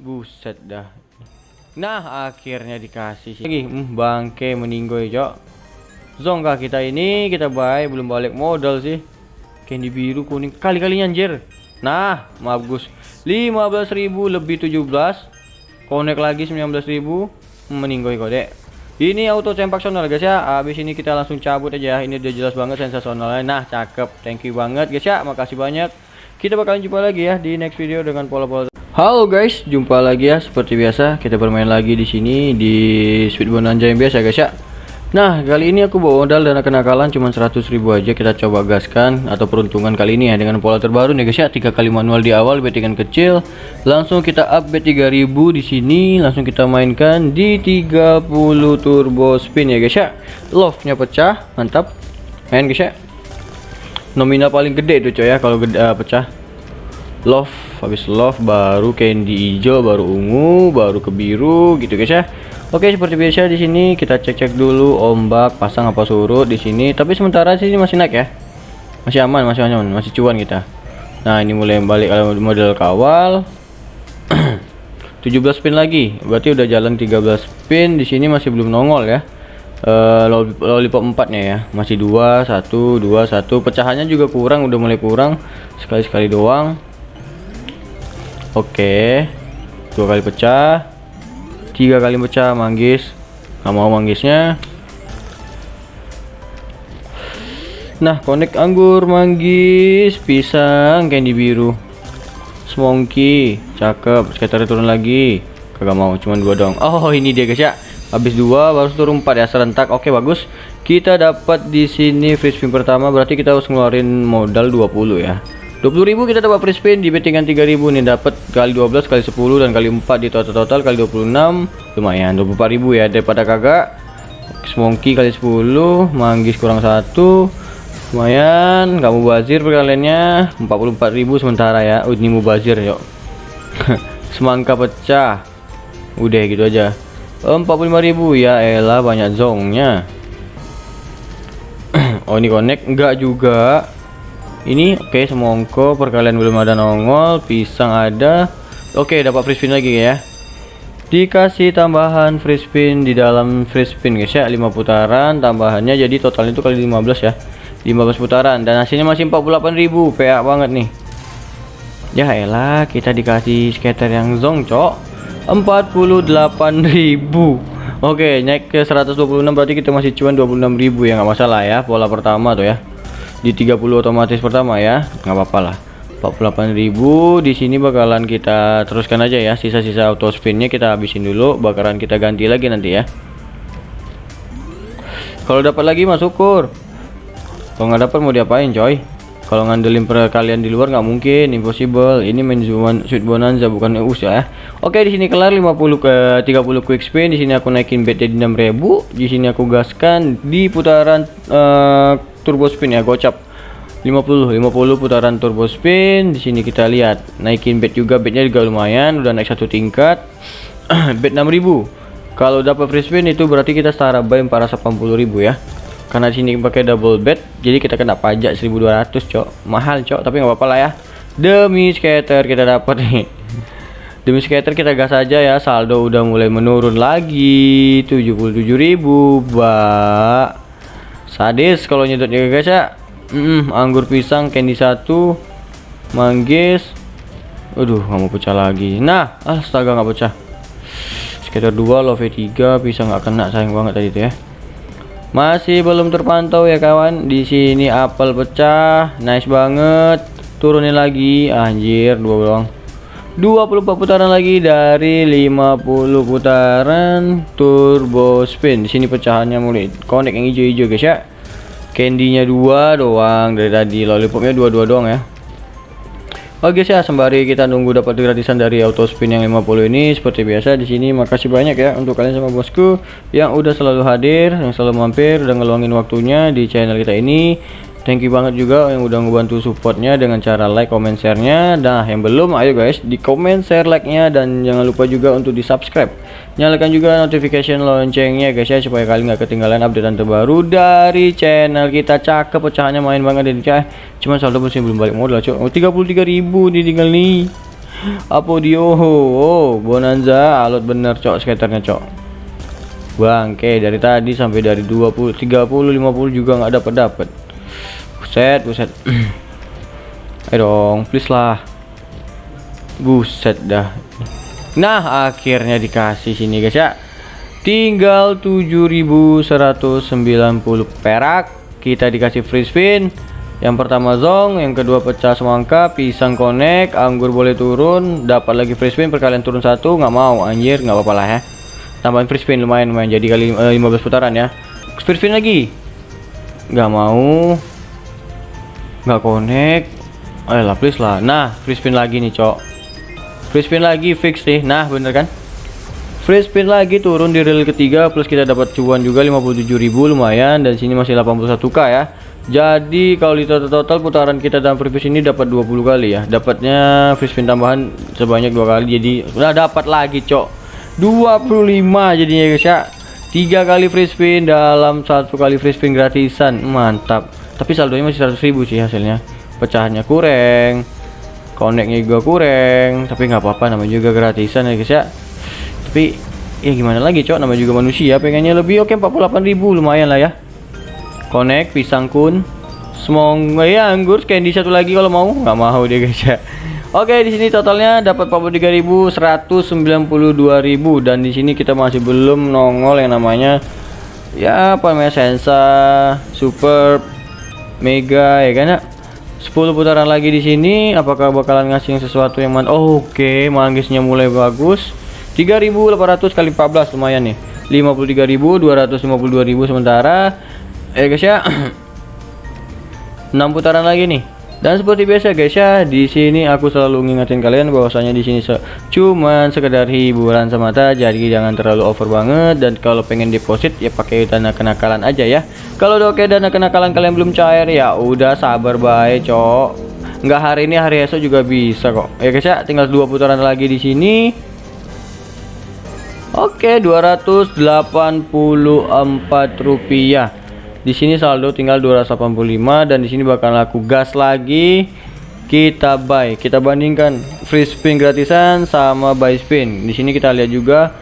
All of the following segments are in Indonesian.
Buset dah. Nah, akhirnya dikasih sih. Lagi, hmm, bangke meninggoy, Cok. Zong kah kita ini? Kita baik belum balik modal sih. Candy biru kuning kali-kalinya anjir. Nah, maaf Gus. 15.000 lebih 17. Connect lagi 19.000. Meninggoy kode. Ini auto sensasional guys ya. Habis ini kita langsung cabut aja. Ini udah jelas banget sensasionalnya. Nah, cakep. Thank you banget guys ya. Makasih banyak. Kita bakalan jumpa lagi ya di next video dengan pola-pola Halo guys, jumpa lagi ya seperti biasa kita bermain lagi di sini di Sweet Bonanza yang biasa guys ya. Nah, kali ini aku bawa modal dana kenakalan cuma 100.000 aja kita coba gaskan atau peruntungan kali ini ya dengan pola terbaru nih guys ya. Tiga kali manual di awal bettingan kecil, langsung kita up bet 3000 di sini, langsung kita mainkan di 30 turbo spin ya guys ya. Love-nya pecah, mantap. Main guys ya nominal paling gede tuh coy ya kalau gede uh, pecah love habis love baru candy hijau baru ungu baru ke biru gitu guys ya. Oke seperti biasa di sini kita cek-cek dulu ombak pasang apa surut di sini. Tapi sementara sih ini masih naik ya. Masih aman masih aman masih cuan kita. Nah ini mulai balik model kawal. 17 spin lagi. Berarti udah jalan 13 spin di sini masih belum nongol ya. Uh, lollipop 4 nya ya. Masih dua satu dua satu. Pecahannya juga kurang udah mulai kurang. Sekali-sekali doang oke. Dua kali pecah. Tiga kali pecah manggis. Nggak mau manggisnya. Nah connect anggur manggis pisang candy biru. Semongki cakep. Skater turun lagi. Kagak mau cuma dua dong. Oh ini dia guys ya. Habis dua baru turun empat ya serentak. Oke bagus. Kita dapat di sini free spin pertama. Berarti kita harus ngeluarin modal 20 ya 20.000 kita dapat free spin di bettingan 3000 nih dapat kali 12 kali 10 dan kali 4 di total total kali 26 lumayan 24.000 ya daripada kagak. Semongki kali 10 manggis kurang satu lumayan kamu bazir perkaliannya 44.000 sementara ya uh, ini mubazir yuk. Semangka pecah udah gitu aja. 45.000 ya elah banyak zongnya. Oh ini connect enggak juga ini oke okay, semongko perkalian belum ada nongol pisang ada. Oke okay, dapat free spin lagi ya. Dikasih tambahan free spin di dalam free spin guys ya. 5 putaran tambahannya jadi total itu kali 15 ya. 15 putaran dan hasilnya masih 48.000 PA banget nih. Ya elah kita dikasih scatter yang zong cok. 48.000 Oke naik ke 126 berarti kita masih cuan 26.000 ya. Nggak masalah ya pola pertama tuh ya di 30 otomatis pertama ya nggak apa-apa lah. 48.000 di sini bakalan kita teruskan aja ya. Sisa-sisa auto spinnya kita habisin dulu bakaran kita ganti lagi nanti ya. Kalau dapat lagi mah syukur. Kalau nggak dapat mau diapain coy? Kalau ngandelin per kalian di luar nggak mungkin impossible. Ini main sweet bonanza bukan us ya. Oke di sini kelar 50 ke 30 quick spin. Di sini aku naikin bet jadi 6000 di sini aku gaskan di putaran uh, turbo spin ya gocap. 50 50 putaran turbo spin. Di sini kita lihat naikin bet juga betnya juga lumayan udah naik satu tingkat. Bet 6000 kalau dapat free spin itu berarti kita setara buy 480.000 ya. Karena sini pakai double bed jadi kita kena pajak 1200 cok. Mahal cok tapi nggak apa-apa lah ya. Demi skater kita dapat nih. Demi skater kita gas aja ya saldo udah mulai menurun lagi. 77.000 bak sadis kalau nyedotnya guys ya mm, anggur pisang candy satu manggis. Aduh nggak mau pecah lagi. Nah astaga nggak pecah. Skater 2 love 3 pisang nggak kena sayang banget tadi tuh ya. Masih belum terpantau ya kawan. Di sini apel pecah nice banget. Turunin lagi anjir dua doang 24 putaran lagi dari 50 putaran turbo spin. Sini pecahannya mulai connect yang hijau-hijau guys ya. Candy-nya dua doang dari tadi. Lollipopnya dua-dua doang ya. Oke sih ya. Sembari kita nunggu dapat gratisan dari auto spin yang 50 ini seperti biasa di sini makasih banyak ya untuk kalian sama bosku yang udah selalu hadir yang selalu mampir udah ngeluangin waktunya di channel kita ini thank you banget juga yang udah ngebantu supportnya dengan cara like, comment, share-nya. Nah yang belum ayo guys di comment, share, like-nya. Dan jangan lupa juga untuk di subscribe nyalakan juga notification loncengnya guys ya supaya kalian nggak ketinggalan update terbaru dari channel kita. Cakep pecahannya main banget ini cah cuman saldo masih belum balik modal cuy oh, 33.000 nih tinggal nih. Apodio oh bonanza alot bener cok skaternya cok. Bangke dari tadi sampai dari 20 30 50 juga nggak dapat dapat buset buset. Ayo dong please lah. Buset dah. Nah akhirnya dikasih sini guys ya. Tinggal 7190 perak. Kita dikasih free spin. Yang pertama zong yang kedua pecah semangka pisang connect anggur boleh turun. Dapat lagi free spin perkalian turun satu. Nggak mau anjir nggak apa-apa lah ya. Tambahin free spin lumayan lumayan. Jadi kali uh, eh, 15 putaran ya. Free spin lagi. Nggak mau nggak connect ayolah please lah nah free spin lagi nih cok free spin lagi fix nih nah bener kan free spin lagi turun di reel ketiga plus kita dapat cuan juga 57.000 lumayan dan sini masih 81k ya jadi kalau di total, total putaran kita dalam free ini dapat 20 kali ya. Dapatnya free spin tambahan sebanyak dua kali jadi udah dapat lagi, Cok. 25 jadinya guys ya. Tiga kali free spin dalam satu kali free spin gratisan. Mantap. Tapi saldonya masih 100 ribu sih hasilnya. Pecahannya kurang. Connectnya juga kurang, tapi nggak apa-apa namanya juga gratisan ya guys ya. Tapi ya gimana lagi, Cok? Namanya juga manusia, pengennya lebih oke 48.000 lumayan lah ya connect pisang kun semong ya anggur candy satu lagi kalau mau nggak mau dia guys ya Oke di sini totalnya dapat 43.192.000 dan di sini kita masih belum nongol yang namanya ya apa namanya sensa super mega ya kan ya 10 putaran lagi di sini apakah bakalan ngasih sesuatu yang man oh, oke okay. manggisnya mulai bagus. 3.800 kali 14 lumayan nih. 53.252.000 sementara. Eh guys ya. 6 putaran lagi nih dan seperti biasa guys ya di sini aku selalu ngingetin kalian bahwasanya di sini se cuman sekedar hiburan semata jadi jangan terlalu over banget. Dan kalau pengen deposit ya pakai dana kenakalan aja ya. Kalau udah oke dana kenakalan kalian belum cair ya udah sabar baik cok. Nggak hari ini hari esok juga bisa kok. Ya guys ya tinggal dua putaran lagi di sini. Oke 284 rupiah di sini saldo tinggal 285 dan di sini bakal aku gas lagi. Kita buy. Kita bandingkan free spin gratisan sama buy spin. Di sini kita lihat juga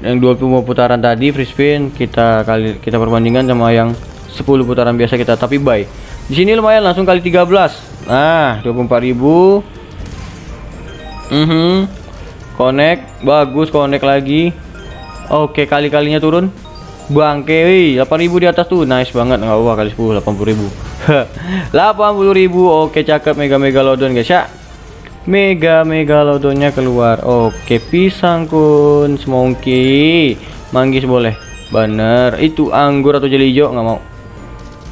yang 20 putaran tadi free spin. Kita kali kita perbandingkan sama yang 10 putaran biasa kita tapi buy. Di sini lumayan langsung kali 13 nah 24.000 mhm. Mm connect. Bagus connect lagi. Oke kali-kalinya turun Bangke, wih, 8000 di atas tuh, nice banget nggak apa kali 10 80.000. 80.000. Oke, cakep mega megalodon guys ya. Mega megalodonnya keluar. Oke, pisang kun, semongki, manggis boleh. Bener, itu anggur atau jeli hijau nggak mau.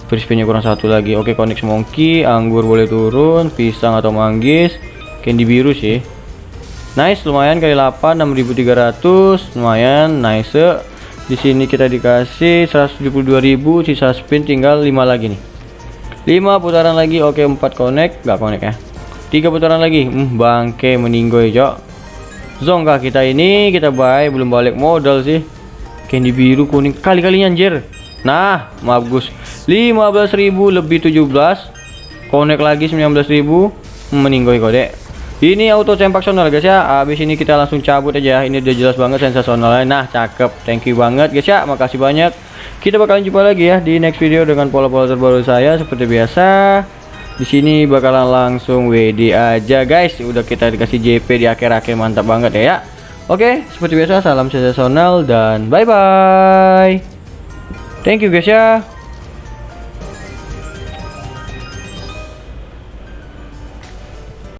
Free spinnya kurang satu lagi. Oke, connect semongki, anggur boleh turun, pisang atau manggis, candy biru sih. Nice, lumayan kali 8 6300, lumayan nice. Di sini kita dikasih 172.000, sisa spin tinggal 5 lagi nih. 5 putaran lagi. Oke, 4 connect, nggak connect ya. 3 putaran lagi. Hmm, bangke meninggoy, Cok. Zongga kita ini kita buy belum balik modal sih. Candy biru kuning kali-kalinya anjir. Nah, bagus. 15.000 lebih 17. Connect lagi 19.000. Hmm, meninggoy kode ini auto sensasional guys ya. Habis ini kita langsung cabut aja. Ini udah jelas banget sensasional nah cakep. Thank you banget guys ya. Makasih banyak. Kita bakalan jumpa lagi ya di next video dengan pola-pola terbaru saya. Seperti biasa di sini bakalan langsung WD aja guys. Udah kita dikasih JP di akhir-akhir. Mantap banget ya, ya oke seperti biasa salam sensasional dan bye bye thank you guys ya